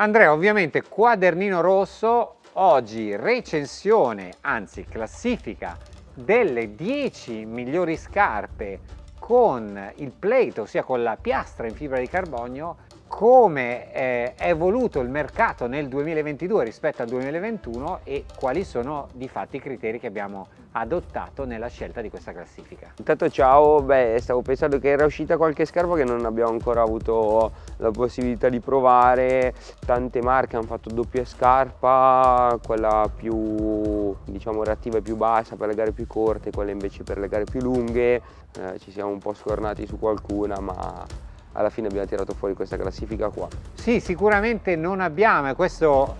Andrea, ovviamente quadernino rosso, oggi recensione, anzi classifica delle 10 migliori scarpe con il plate, ossia con la piastra in fibra di carbonio come eh, è evoluto il mercato nel 2022 rispetto al 2021 e quali sono di fatti i criteri che abbiamo adottato nella scelta di questa classifica. Intanto ciao, beh stavo pensando che era uscita qualche scarpa che non abbiamo ancora avuto la possibilità di provare, tante marche hanno fatto doppia scarpa, quella più diciamo reattiva e più bassa per le gare più corte, quella invece per le gare più lunghe, eh, ci siamo un po' scornati su qualcuna ma alla fine abbiamo tirato fuori questa classifica qua. Sì, sicuramente non abbiamo, e questo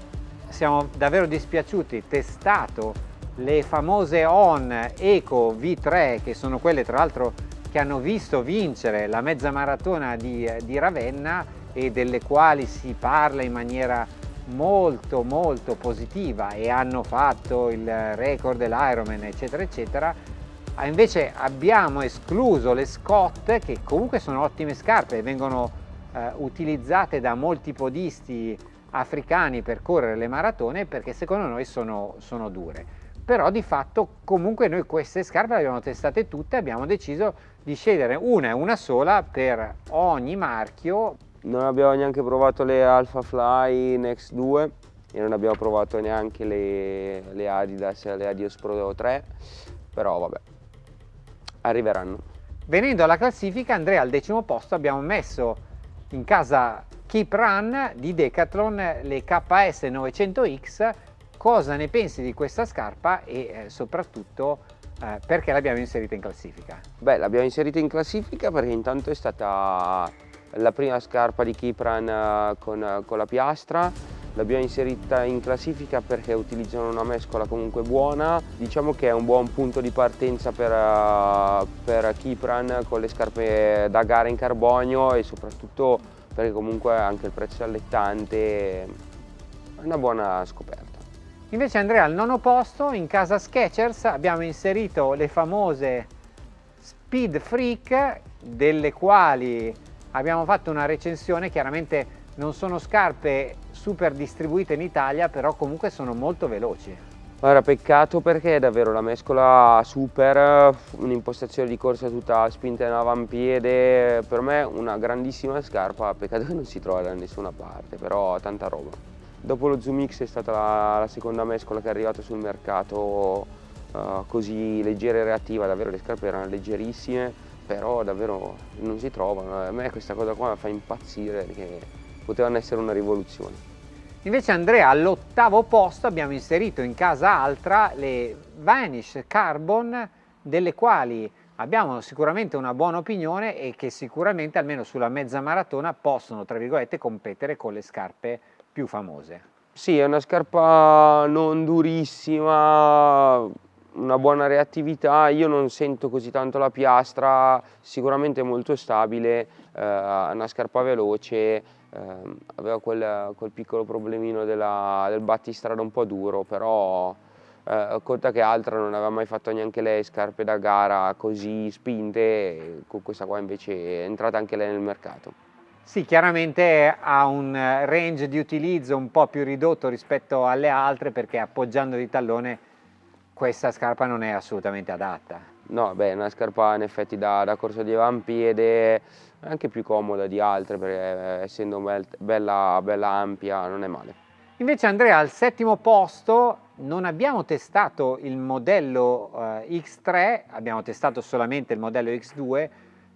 siamo davvero dispiaciuti, testato le famose ON Eco V3 che sono quelle tra l'altro che hanno visto vincere la mezza maratona di, di Ravenna e delle quali si parla in maniera molto molto positiva e hanno fatto il record dell'Ironman eccetera eccetera Ah, invece abbiamo escluso le Scott che comunque sono ottime scarpe e vengono eh, utilizzate da molti podisti africani per correre le maratone perché secondo noi sono, sono dure. Però di fatto comunque noi queste scarpe le abbiamo testate tutte e abbiamo deciso di scegliere una e una sola per ogni marchio. Non abbiamo neanche provato le Alpha Fly Next 2 e non abbiamo provato neanche le, le Adidas le Adios Pro 3 però vabbè arriveranno. Venendo alla classifica, Andrea al decimo posto abbiamo messo in casa Keep Run di Decathlon le KS 900X. Cosa ne pensi di questa scarpa e eh, soprattutto eh, perché l'abbiamo inserita in classifica? Beh, l'abbiamo inserita in classifica perché intanto è stata la prima scarpa di Keep Run eh, con, con la piastra l'abbiamo inserita in classifica perché utilizzano una mescola comunque buona. Diciamo che è un buon punto di partenza per, uh, per Kipran con le scarpe da gara in carbonio e soprattutto perché comunque anche il prezzo è allettante. È una buona scoperta. Invece Andrea al nono posto in casa Skechers abbiamo inserito le famose Speed Freak delle quali abbiamo fatto una recensione chiaramente non sono scarpe super distribuite in Italia, però comunque sono molto veloci. Guarda, peccato perché è davvero la mescola super, un'impostazione di corsa tutta spinta in avampiede, per me una grandissima scarpa, peccato che non si trova da nessuna parte, però tanta roba. Dopo lo Zoom X è stata la, la seconda mescola che è arrivata sul mercato uh, così leggera e reattiva, davvero le scarpe erano leggerissime, però davvero non si trovano, a me questa cosa qua fa impazzire perché potevano essere una rivoluzione. Invece Andrea all'ottavo posto abbiamo inserito in casa altra le Vanish Carbon delle quali abbiamo sicuramente una buona opinione e che sicuramente almeno sulla mezza maratona possono tra virgolette competere con le scarpe più famose. Sì, è una scarpa non durissima, una buona reattività, io non sento così tanto la piastra, sicuramente molto stabile, eh, una scarpa veloce, eh, aveva quel, quel, piccolo problemino della, del battistrada un po' duro, però eh, conta che altra non aveva mai fatto neanche lei scarpe da gara così spinte, con questa qua invece è entrata anche lei nel mercato. Sì, chiaramente ha un range di utilizzo un po' più ridotto rispetto alle altre perché appoggiando di tallone questa scarpa non è assolutamente adatta. No, beh, una scarpa in effetti da, da corso di avampiede, anche più comoda di altre perché eh, essendo bella, bella ampia non è male. Invece Andrea al settimo posto non abbiamo testato il modello eh, X3, abbiamo testato solamente il modello X2,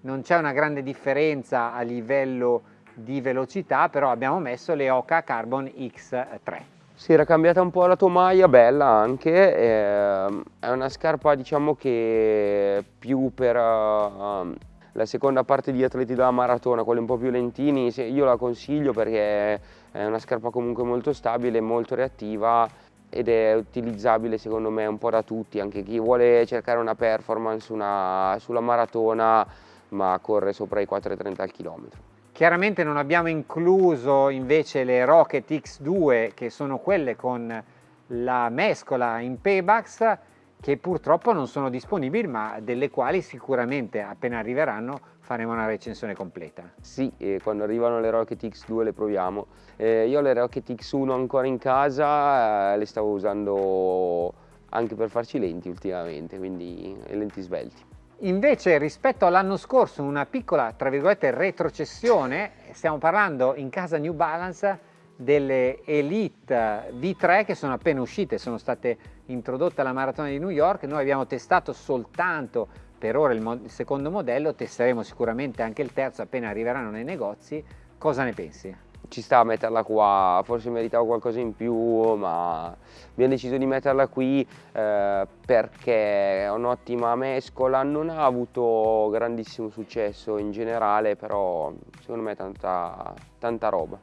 non c'è una grande differenza a livello di velocità, però abbiamo messo le Oka Carbon X3. Si era cambiata un po' la tomaia, bella anche, eh, è una scarpa diciamo che più per... Uh, la seconda parte di atleti della maratona, quelli un po' più lentini, io la consiglio perché è una scarpa comunque molto stabile, molto reattiva ed è utilizzabile secondo me un po' da tutti, anche chi vuole cercare una performance una, sulla maratona ma corre sopra i 4,30 al chilometro. Chiaramente non abbiamo incluso invece le Rocket X2 che sono quelle con la mescola in Paybacks che purtroppo non sono disponibili ma delle quali sicuramente appena arriveranno faremo una recensione completa. Sì, quando arrivano le Rocket X2 le proviamo. Eh, io le Rocket X1 ancora in casa eh, le stavo usando anche per farci lenti ultimamente, quindi lenti svelti. Invece rispetto all'anno scorso una piccola, tra virgolette, retrocessione, stiamo parlando in casa New Balance delle Elite V3 che sono appena uscite, sono state introdotte alla maratona di New York, noi abbiamo testato soltanto per ora il, il secondo modello, testeremo sicuramente anche il terzo appena arriveranno nei negozi, cosa ne pensi? Ci sta a metterla qua, forse meritavo qualcosa in più, ma abbiamo deciso di metterla qui eh, perché è un'ottima mescola, non ha avuto grandissimo successo in generale, però secondo me è tanta, tanta roba.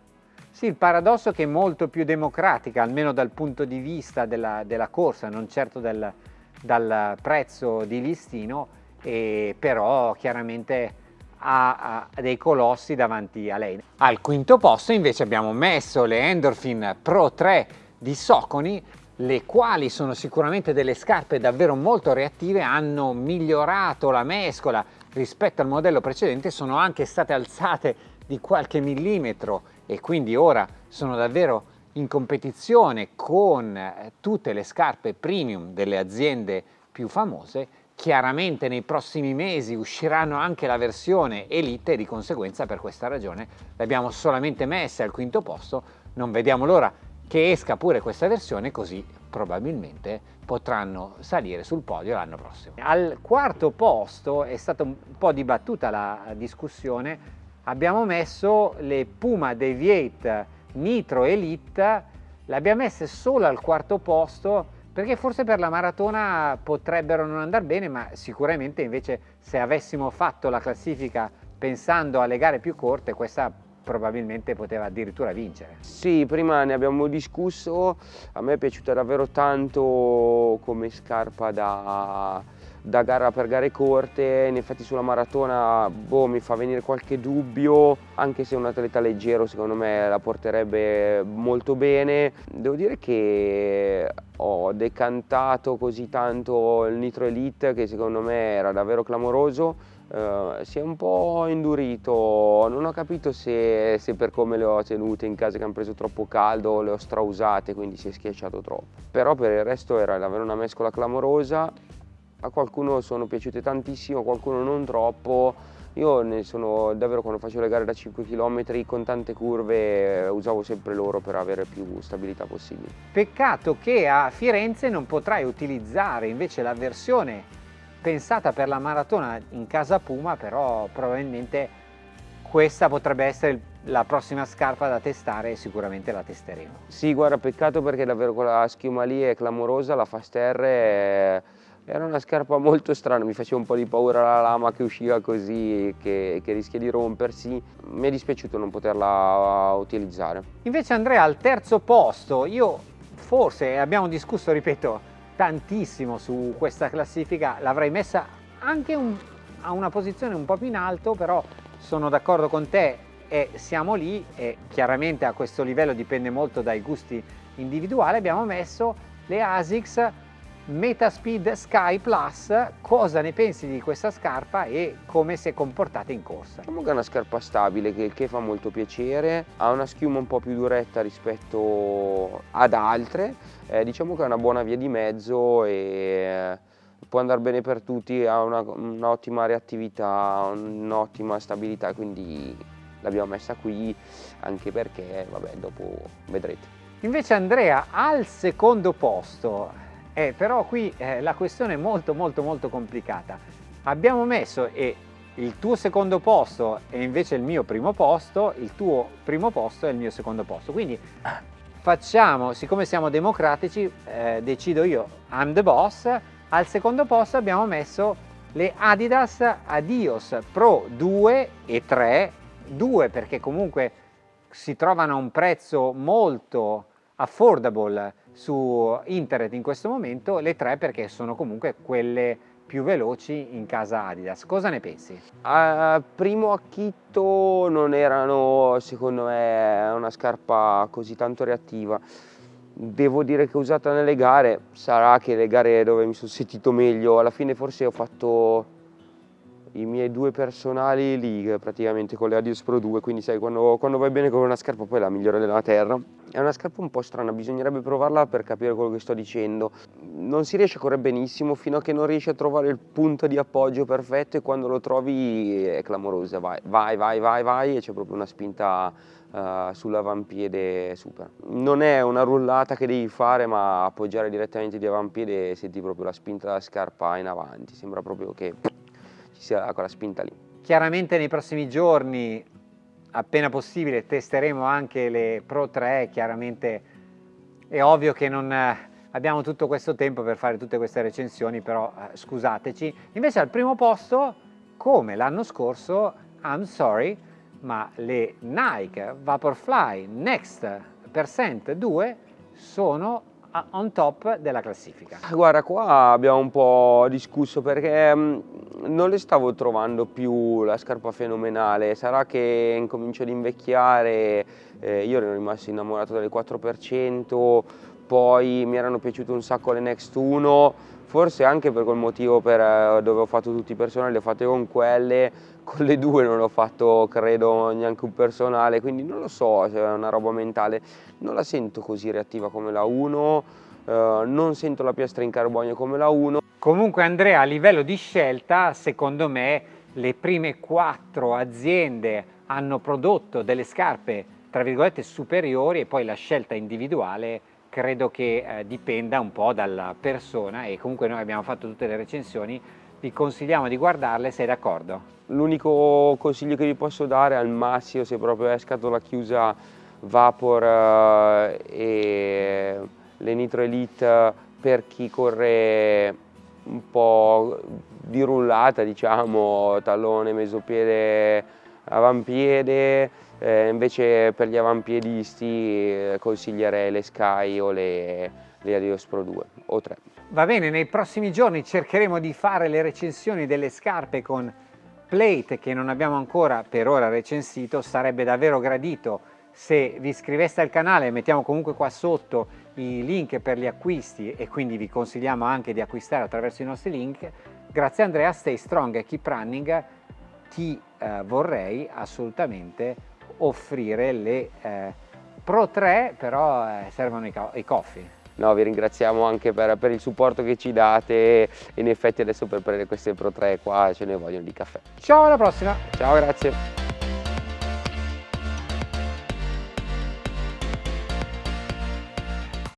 Sì, il paradosso è che è molto più democratica, almeno dal punto di vista della, della corsa, non certo del, dal prezzo di listino, e però chiaramente ha, dei colossi davanti a lei. Al quinto posto invece abbiamo messo le Endorphin Pro 3 di Soconi, le quali sono sicuramente delle scarpe davvero molto reattive, hanno migliorato la mescola rispetto al modello precedente, sono anche state alzate di qualche millimetro e quindi ora sono davvero in competizione con eh, tutte le scarpe premium delle aziende più famose chiaramente nei prossimi mesi usciranno anche la versione Elite e di conseguenza per questa ragione le abbiamo solamente messe al quinto posto non vediamo l'ora che esca pure questa versione così probabilmente potranno salire sul podio l'anno prossimo. Al quarto posto è stata un po' dibattuta la discussione abbiamo messo le Puma Deviate Nitro Elite, le abbiamo messe solo al quarto posto perché forse per la maratona potrebbero non andare bene, ma sicuramente invece se avessimo fatto la classifica pensando alle gare più corte, questa probabilmente poteva addirittura vincere. Sì, prima ne abbiamo discusso, a me è piaciuta davvero tanto come scarpa da da gara per gare corte, in effetti sulla maratona boh, mi fa venire qualche dubbio, anche se un atleta leggero secondo me la porterebbe molto bene. Devo dire che ho decantato così tanto il Nitro Elite che secondo me era davvero clamoroso, Uh, si è un po' indurito, non ho capito se, se, per come le ho tenute in casa che hanno preso troppo caldo le ho strausate quindi si è schiacciato troppo. Però per il resto era davvero una mescola clamorosa a qualcuno sono piaciute tantissimo, a qualcuno non troppo. Io ne sono davvero quando facevo le gare da 5 km con tante curve usavo sempre loro per avere più stabilità possibile. Peccato che a Firenze non potrai utilizzare invece la versione pensata per la maratona in casa Puma, però probabilmente questa potrebbe essere la prossima scarpa da testare e sicuramente la testeremo. Sì, guarda, peccato perché davvero quella schiuma lì è clamorosa, la Fast R è era una scarpa molto strana, mi faceva un po' di paura la lama che usciva così, che, che rischia di rompersi. Mi è dispiaciuto non poterla utilizzare. Invece Andrea al terzo posto, io forse abbiamo discusso, ripeto, tantissimo su questa classifica, l'avrei messa anche un, a una posizione un po' più in alto, però sono d'accordo con te e siamo lì e chiaramente a questo livello dipende molto dai gusti individuali, abbiamo messo le ASICS Metaspeed Sky Plus, cosa ne pensi di questa scarpa e come si è comportata in corsa? Diciamo che è una scarpa stabile che, che fa molto piacere, ha una schiuma un po' più duretta rispetto ad altre, eh, diciamo che è una buona via di mezzo e eh, può andare bene per tutti, ha un'ottima un reattività, un'ottima stabilità, quindi l'abbiamo messa qui anche perché, vabbè, dopo vedrete. Invece Andrea al secondo posto eh, però qui eh, la questione è molto molto molto complicata. Abbiamo messo e il tuo secondo posto è invece il mio primo posto, il tuo primo posto è il mio secondo posto. Quindi facciamo, siccome siamo democratici, eh, decido io, I'm the boss, al secondo posto abbiamo messo le Adidas Adios Pro 2 e 3, 2 perché comunque si trovano a un prezzo molto affordable su internet in questo momento, le tre perché sono comunque quelle più veloci in casa Adidas. Cosa ne pensi? A primo acchitto non erano secondo me una scarpa così tanto reattiva. devo dire che usata nelle gare, sarà che le gare dove mi sono sentito meglio, alla fine forse ho fatto i miei due personali lì praticamente con le Adios Pro 2 quindi sai quando, quando vai bene con una scarpa poi è la migliore della terra. È una scarpa un po' strana bisognerebbe provarla per capire quello che sto dicendo. Non si riesce a correre benissimo fino a che non riesci a trovare il punto di appoggio perfetto e quando lo trovi è clamorosa. Vai vai vai vai, vai e c'è proprio una spinta Uh, sull'avampiede super. Non è una rullata che devi fare ma appoggiare direttamente di avampiede e senti proprio la spinta della scarpa in avanti, sembra proprio che ci sia quella spinta lì. Chiaramente nei prossimi giorni, appena possibile, testeremo anche le Pro 3, chiaramente è ovvio che non eh, abbiamo tutto questo tempo per fare tutte queste recensioni, però eh, scusateci. Invece al primo posto, come l'anno scorso, I'm sorry, ma le Nike Vaporfly Next Percent 2 sono on top della classifica? Guarda, qua abbiamo un po' discusso perché mm, non le stavo trovando più la scarpa fenomenale, sarà che incomincio ad invecchiare, eh, io ero rimasto innamorato delle 4%, poi mi erano piaciute un sacco le Next 1, forse anche per quel motivo per eh, dove ho fatto tutti i personali, le ho fatte con quelle, con le due non ho fatto credo neanche un personale, quindi non lo so se è una roba mentale, non la sento così reattiva come la 1, eh, non sento la piastra in carbonio come la 1. Comunque Andrea a livello di scelta secondo me le prime quattro aziende hanno prodotto delle scarpe tra virgolette superiori e poi la scelta individuale credo che eh, dipenda un po' dalla persona e comunque noi abbiamo fatto tutte le recensioni vi consigliamo di guardarle, sei d'accordo? L'unico consiglio che vi posso dare al massimo se proprio è scatola chiusa Vapor eh, e le Nitro Elite per chi corre un po' di rullata diciamo, tallone, mesopiede, avampiede, eh, invece per gli avampiedisti eh, consiglierei le Sky o le, le Adios Pro 2 o 3. Va bene, nei prossimi giorni cercheremo di fare le recensioni delle scarpe con plate che non abbiamo ancora per ora recensito, sarebbe davvero gradito se vi iscriveste al canale, mettiamo comunque qua sotto i link per gli acquisti e quindi vi consigliamo anche di acquistare attraverso i nostri link. Grazie Andrea, stay strong e keep running, ti eh, vorrei assolutamente offrire le eh, Pro 3, però eh, servono i, i coffee. No, vi ringraziamo anche per, per, il supporto che ci date in effetti adesso per prendere queste Pro 3 qua ce ne vogliono di caffè. Ciao, alla prossima! Ciao, grazie!